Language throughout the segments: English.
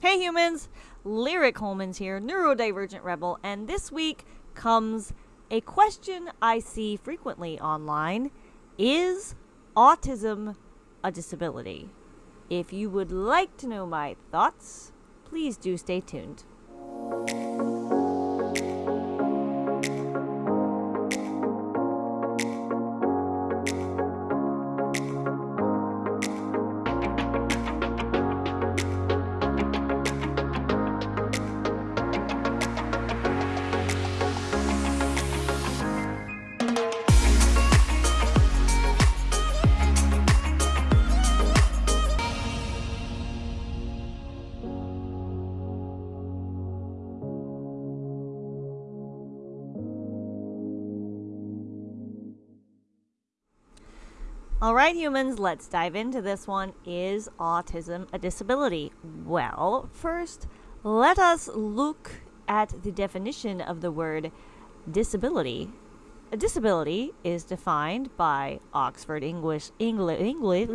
Hey humans, Lyric Holmans here, neurodivergent rebel, and this week comes a question I see frequently online Is autism a disability? If you would like to know my thoughts, please do stay tuned. All right, humans, let's dive into this one. Is autism a disability? Well, first, let us look at the definition of the word disability. A disability is defined by Oxford English English English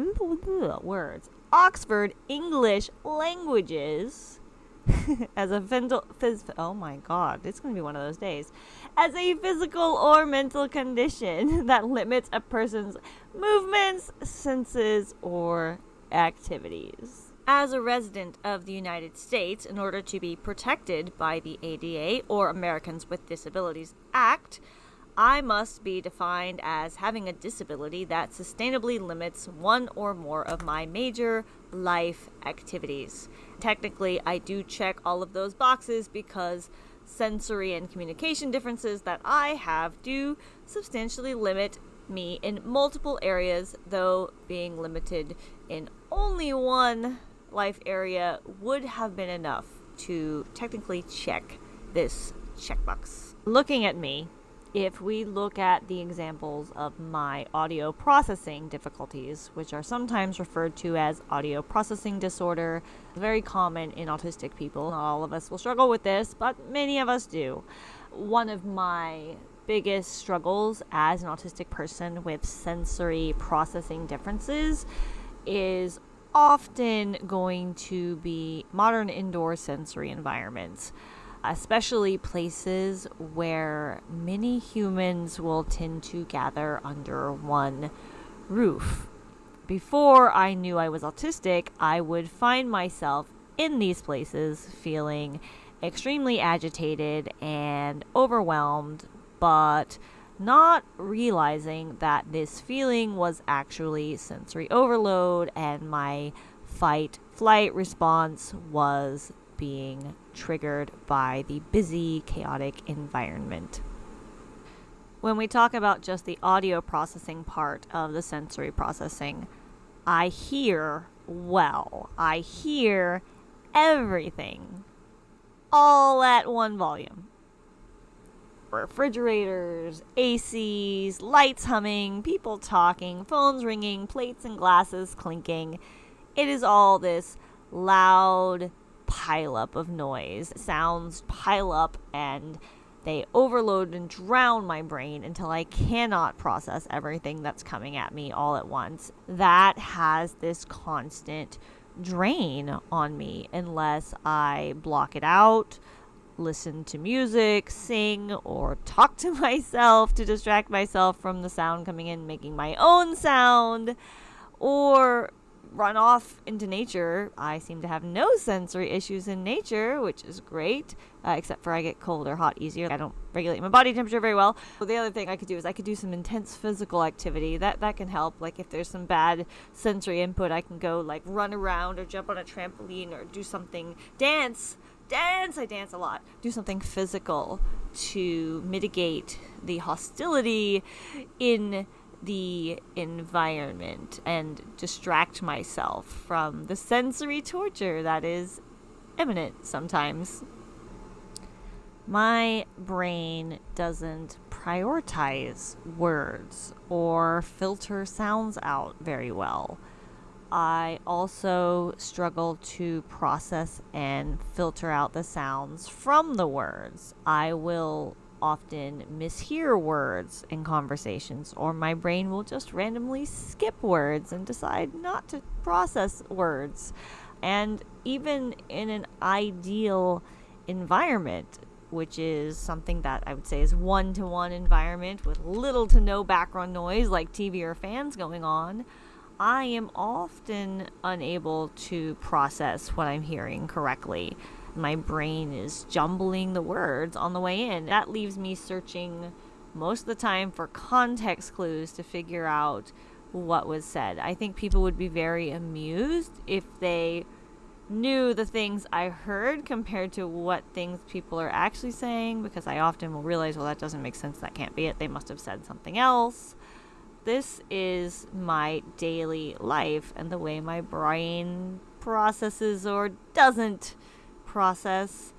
words. Oxford English Languages as a phys- phys- oh my god, it's going to be one of those days. As a physical or mental condition that limits a person's movements, senses, or activities. As a resident of the United States, in order to be protected by the ADA or Americans with Disabilities Act, I must be defined as having a disability that sustainably limits one or more of my major life activities. Technically, I do check all of those boxes because sensory and communication differences that I have do substantially limit me in multiple areas, though being limited in only one life area would have been enough to technically check this checkbox. Looking at me, if we look at the examples of my audio processing difficulties, which are sometimes referred to as audio processing disorder, very common in autistic people. Not all of us will struggle with this, but many of us do. One of my biggest struggles as an autistic person with sensory processing differences is often going to be modern indoor sensory environments especially places where many humans will tend to gather under one roof. Before I knew I was autistic, I would find myself in these places feeling extremely agitated and overwhelmed, but not realizing that this feeling was actually sensory overload and my fight flight response was being triggered by the busy, chaotic environment. When we talk about just the audio processing part of the sensory processing, I hear well. I hear everything all at one volume. Refrigerators, ACs, lights humming, people talking, phones ringing, plates and glasses clinking. It is all this loud, pileup of noise. Sounds pile up and they overload and drown my brain until I cannot process everything that's coming at me all at once. That has this constant drain on me unless I block it out, listen to music, sing, or talk to myself to distract myself from the sound coming in, making my own sound, or run off into nature. I seem to have no sensory issues in nature, which is great, uh, except for I get cold or hot easier. I don't regulate my body temperature very well. So the other thing I could do is I could do some intense physical activity. That that can help. Like if there's some bad sensory input, I can go like run around or jump on a trampoline or do something dance. Dance, I dance a lot. Do something physical to mitigate the hostility in the environment and distract myself from the sensory torture that is imminent sometimes. My brain doesn't prioritize words or filter sounds out very well. I also struggle to process and filter out the sounds from the words. I will often mishear words in conversations, or my brain will just randomly skip words and decide not to process words. And even in an ideal environment, which is something that I would say is one to one environment with little to no background noise like TV or fans going on, I am often unable to process what I'm hearing correctly. My brain is jumbling the words on the way in. That leaves me searching most of the time for context clues to figure out what was said. I think people would be very amused if they knew the things I heard compared to what things people are actually saying because I often will realize, well, that doesn't make sense. That can't be it. They must have said something else. This is my daily life and the way my brain processes or doesn't process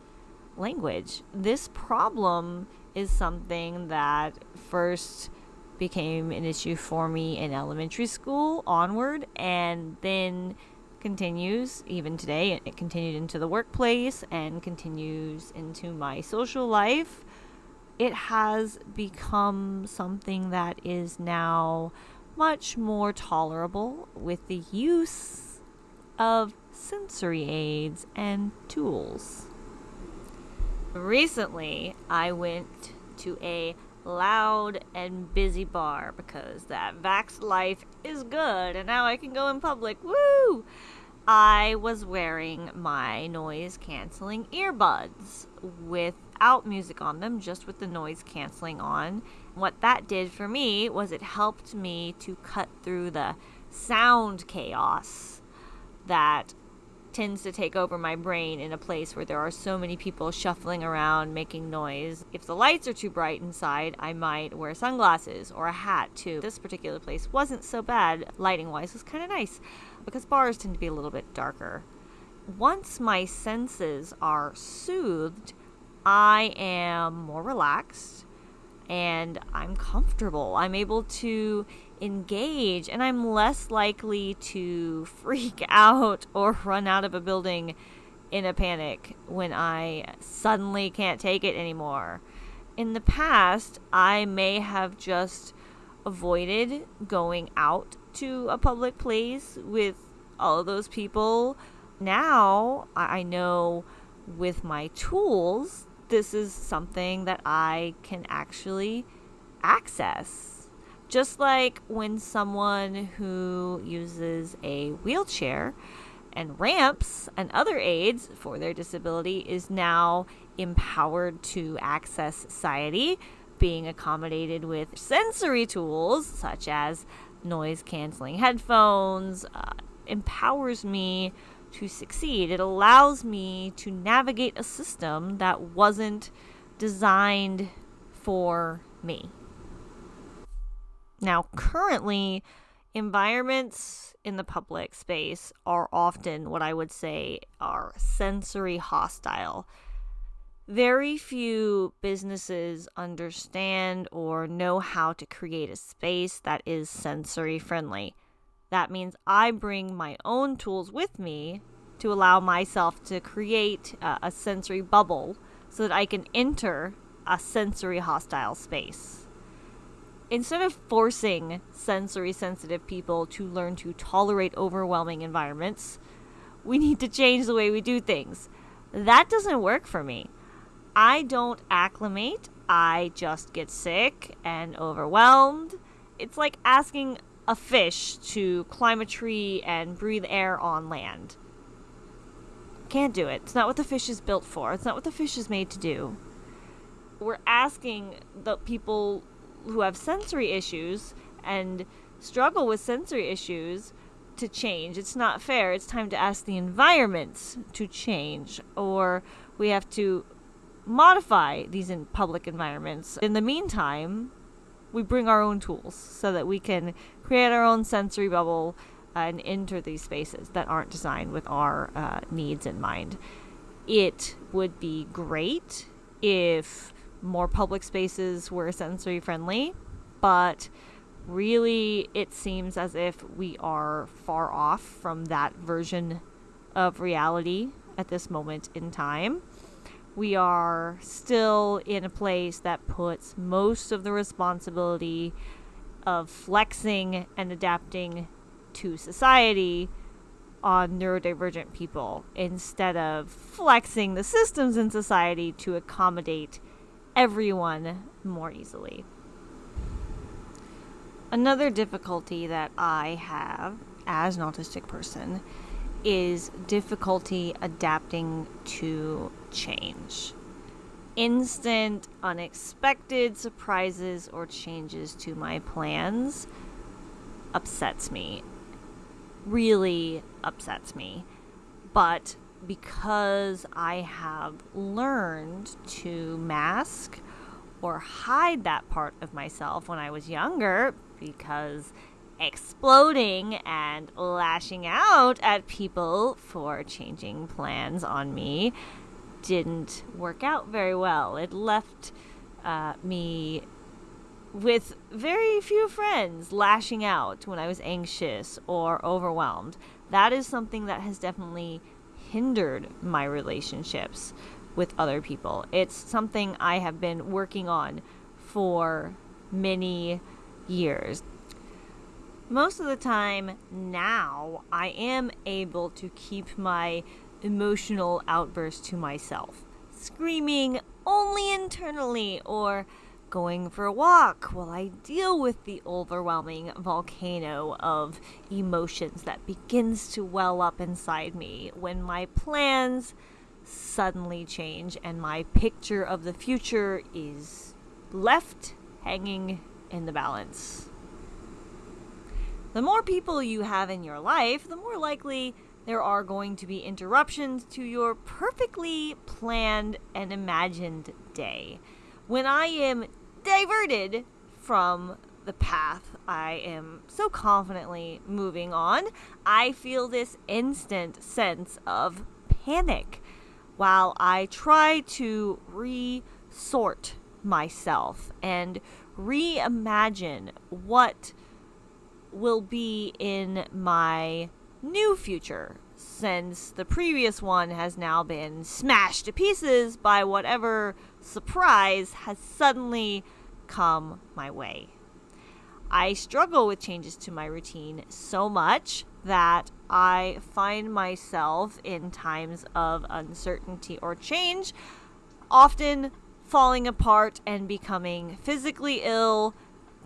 language. This problem is something that first became an issue for me in elementary school onward and then continues even today. It continued into the workplace and continues into my social life. It has become something that is now much more tolerable with the use of sensory aids and tools. Recently, I went to a loud and busy bar because that vax life is good and now I can go in public. Woo! I was wearing my noise canceling earbuds without music on them, just with the noise canceling on. What that did for me was it helped me to cut through the sound chaos that tends to take over my brain in a place where there are so many people shuffling around making noise. If the lights are too bright inside, I might wear sunglasses or a hat too. This particular place wasn't so bad lighting wise, was kind of nice because bars tend to be a little bit darker. Once my senses are soothed, I am more relaxed and I'm comfortable. I'm able to engage and I'm less likely to freak out or run out of a building in a panic when I suddenly can't take it anymore. In the past, I may have just avoided going out to a public place with all of those people. Now, I know with my tools, this is something that I can actually access just like when someone who uses a wheelchair and ramps and other aids for their disability is now empowered to access society, being accommodated with sensory tools such as noise canceling headphones, uh, empowers me to succeed. It allows me to navigate a system that wasn't designed for me. Now, currently, environments in the public space are often what I would say are sensory hostile. Very few businesses understand or know how to create a space that is sensory friendly. That means I bring my own tools with me to allow myself to create a, a sensory bubble so that I can enter a sensory hostile space instead of forcing sensory sensitive people to learn to tolerate overwhelming environments, we need to change the way we do things. That doesn't work for me. I don't acclimate, I just get sick and overwhelmed. It's like asking a fish to climb a tree and breathe air on land. Can't do it. It's not what the fish is built for. It's not what the fish is made to do. We're asking the people who have sensory issues and struggle with sensory issues to change. It's not fair. It's time to ask the environments to change, or we have to modify these in public environments. In the meantime, we bring our own tools so that we can create our own sensory bubble and enter these spaces that aren't designed with our uh, needs in mind. It would be great if more public spaces were sensory friendly, but really it seems as if we are far off from that version of reality at this moment in time. We are still in a place that puts most of the responsibility of flexing and adapting to society on neurodivergent people instead of flexing the systems in society to accommodate everyone more easily. Another difficulty that I have as an autistic person is difficulty adapting to change. Instant, unexpected surprises or changes to my plans upsets me. Really upsets me. But because I have learned to mask or hide that part of myself when I was younger, because exploding and lashing out at people for changing plans on me didn't work out very well. It left uh, me with very few friends lashing out when I was anxious or overwhelmed. That is something that has definitely hindered my relationships with other people. It's something I have been working on for many years. Most of the time now, I am able to keep my emotional outbursts to myself, screaming only internally or going for a walk while I deal with the overwhelming volcano of emotions that begins to well up inside me when my plans suddenly change and my picture of the future is left hanging in the balance. The more people you have in your life, the more likely there are going to be interruptions to your perfectly planned and imagined day. When I am diverted from the path I am so confidently moving on, I feel this instant sense of panic while I try to resort myself and reimagine what will be in my new future since the previous one has now been smashed to pieces by whatever surprise has suddenly come my way. I struggle with changes to my routine so much that I find myself in times of uncertainty or change often falling apart and becoming physically ill,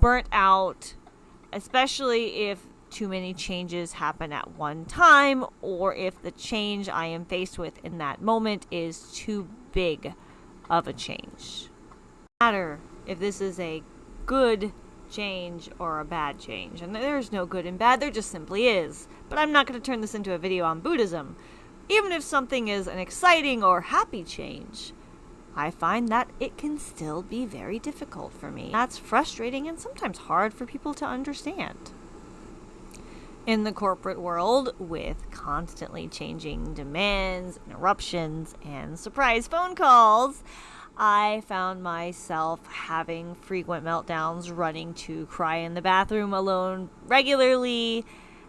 burnt out, especially if too many changes happen at one time or if the change I am faced with in that moment is too big of a change. No matter if this is a good change or a bad change. And there's no good and bad, there just simply is. But I'm not going to turn this into a video on Buddhism. Even if something is an exciting or happy change, I find that it can still be very difficult for me. That's frustrating and sometimes hard for people to understand. In the corporate world, with constantly changing demands, interruptions, and surprise phone calls, I found myself having frequent meltdowns, running to cry in the bathroom alone regularly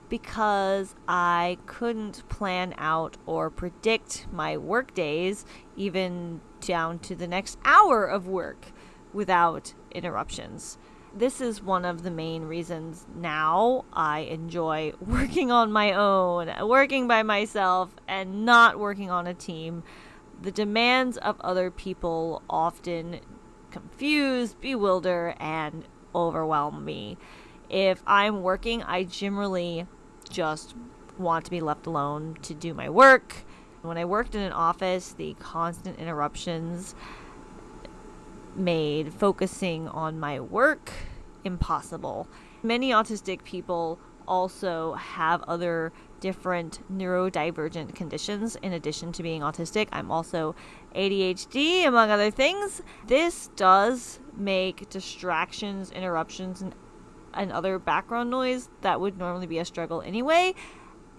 because I couldn't plan out or predict my work days, even down to the next hour of work, without interruptions. This is one of the main reasons now I enjoy working on my own, working by myself, and not working on a team the demands of other people often confuse, bewilder, and overwhelm me. If I'm working, I generally just want to be left alone to do my work. When I worked in an office, the constant interruptions made focusing on my work impossible. Many autistic people also have other different neurodivergent conditions in addition to being autistic. I'm also ADHD, among other things. This does make distractions, interruptions, and, and other background noise that would normally be a struggle anyway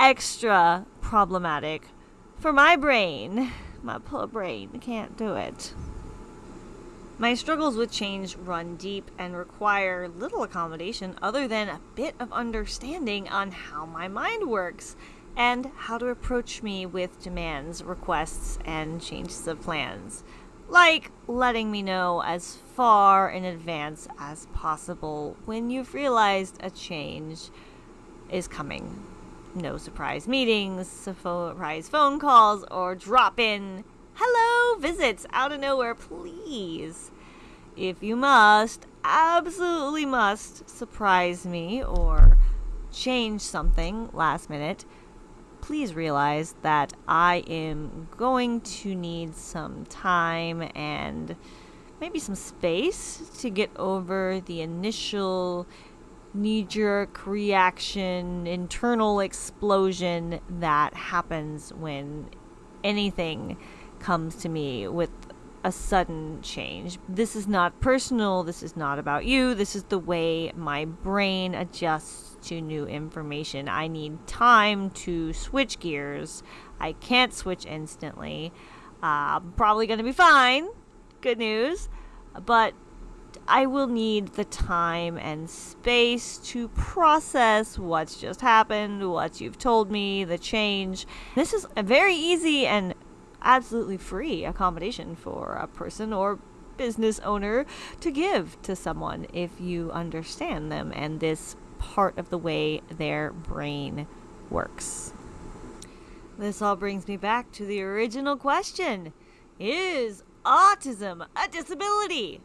extra problematic for my brain. My poor brain can't do it. My struggles with change run deep and require little accommodation other than a bit of understanding on how my mind works and how to approach me with demands, requests, and changes of plans. Like letting me know as far in advance as possible when you've realized a change is coming No surprise meetings, surprise phone calls, or drop in hello visits out of nowhere, please. If you must, absolutely must surprise me or change something last minute, please realize that I am going to need some time and maybe some space to get over the initial knee jerk reaction, internal explosion that happens when anything comes to me with a sudden change. This is not personal, this is not about you, this is the way my brain adjusts to new information. I need time to switch gears. I can't switch instantly. Uh, probably going to be fine. Good news. But I will need the time and space to process what's just happened, what you've told me, the change. This is a very easy and absolutely free accommodation for a person or business owner to give to someone if you understand them and this part of the way their brain works. This all brings me back to the original question Is autism a disability?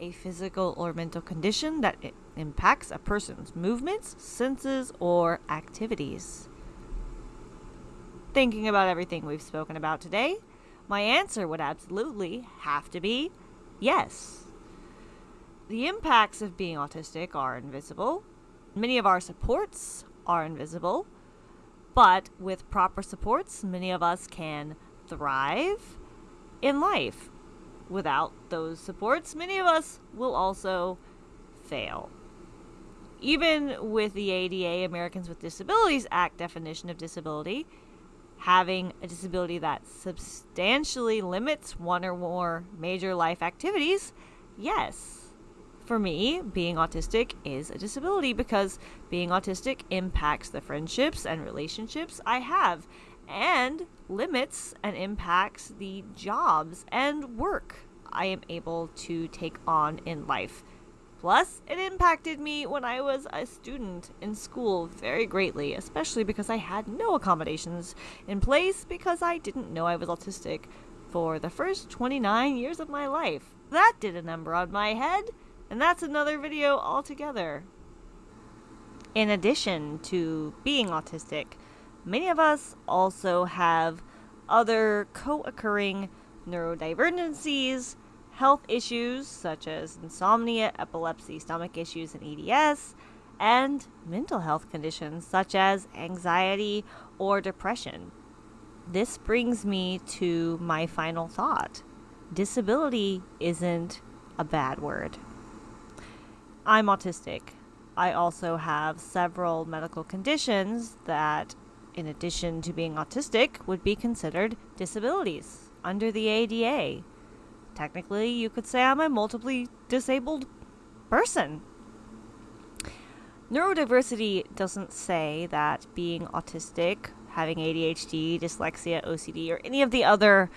A physical or mental condition that impacts a person's movements, senses, or activities? Thinking about everything we've spoken about today, my answer would absolutely have to be yes. The impacts of being autistic are invisible. Many of our supports are invisible. But with proper supports, many of us can thrive in life. Without those supports, many of us will also fail. Even with the ADA, Americans with Disabilities Act definition of disability, having a disability that substantially limits one or more major life activities, yes. For me, being autistic is a disability because being autistic impacts the friendships and relationships I have and limits and impacts the jobs and work I am able to take on in life. Plus, it impacted me when I was a student in school very greatly, especially because I had no accommodations in place because I didn't know I was autistic for the first 29 years of my life. That did a number on my head, and that's another video altogether. In addition to being autistic, many of us also have other co occurring neurodivergencies health issues such as insomnia, epilepsy, stomach issues, and EDS, and mental health conditions such as anxiety or depression. This brings me to my final thought disability isn't a bad word. I'm autistic. I also have several medical conditions that, in addition to being autistic, would be considered disabilities under the ADA technically, you could say I'm a multiply disabled person. Neurodiversity doesn't say that being autistic, having ADHD, dyslexia, OCD, or any of the other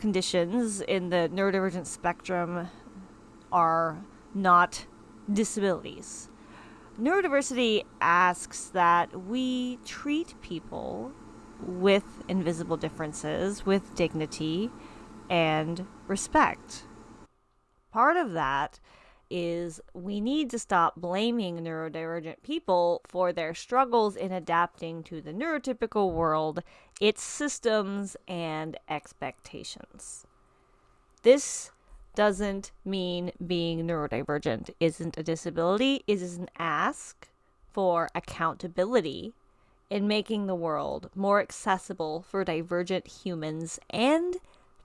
conditions in the neurodivergent spectrum are not disabilities. Neurodiversity asks that we treat people with invisible differences with dignity and respect. Part of that is we need to stop blaming neurodivergent people for their struggles in adapting to the neurotypical world, its systems, and expectations. This doesn't mean being neurodivergent isn't a disability, it is an ask for accountability in making the world more accessible for divergent humans and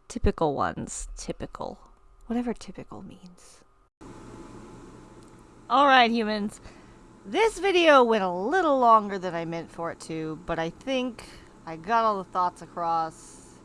Typical ones. Typical. Whatever typical means. Alright, humans. This video went a little longer than I meant for it to, but I think I got all the thoughts across.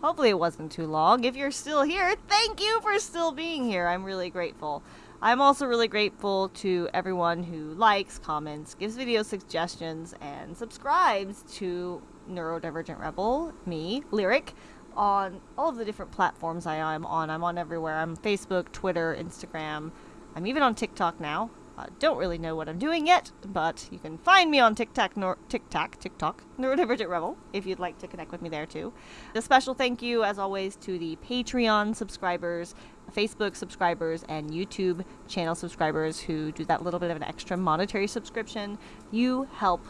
Hopefully it wasn't too long. If you're still here, thank you for still being here. I'm really grateful. I'm also really grateful to everyone who likes, comments, gives video suggestions, and subscribes to Neurodivergent Rebel, me, Lyric on all of the different platforms I am on. I'm on everywhere. I'm Facebook, Twitter, Instagram. I'm even on TikTok now. Uh, don't really know what I'm doing yet, but you can find me on TikTok, nor- TikTok, TikTok, Neurodivergent Rebel, if you'd like to connect with me there too. A special thank you, as always, to the Patreon subscribers, Facebook subscribers, and YouTube channel subscribers who do that little bit of an extra monetary subscription. You help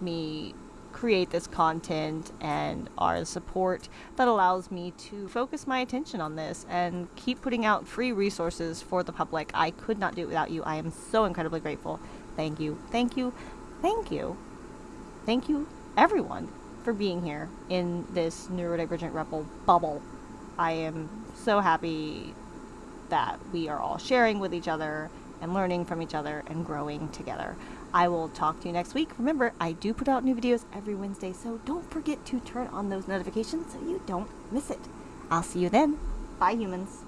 me create this content and are the support that allows me to focus my attention on this and keep putting out free resources for the public. I could not do it without you. I am so incredibly grateful. Thank you. Thank you. Thank you. Thank you, everyone, for being here in this neurodivergent rebel bubble. I am so happy that we are all sharing with each other and learning from each other and growing together. I will talk to you next week. Remember, I do put out new videos every Wednesday, so don't forget to turn on those notifications so you don't miss it. I'll see you then. Bye, humans.